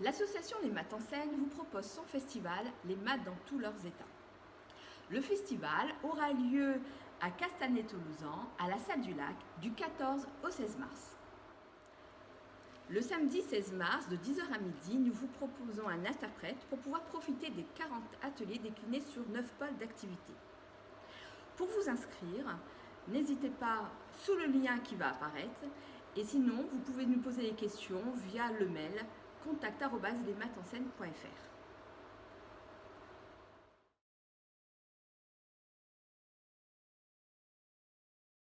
L'association Les Maths en scène vous propose son festival Les Maths dans tous leurs états. Le festival aura lieu à Castanet-Tolosan, à la salle du lac, du 14 au 16 mars. Le samedi 16 mars, de 10h à midi, nous vous proposons un interprète pour pouvoir profiter des 40 ateliers déclinés sur 9 pôles d'activité. Pour vous inscrire, n'hésitez pas sous le lien qui va apparaître et sinon, vous pouvez nous poser des questions via le mail contact.lesmatenscène.fr.